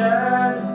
Yeah.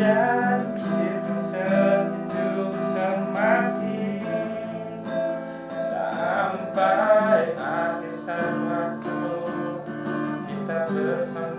Janji untuk sehidup semati. Sampai akhir waktu kita bersama.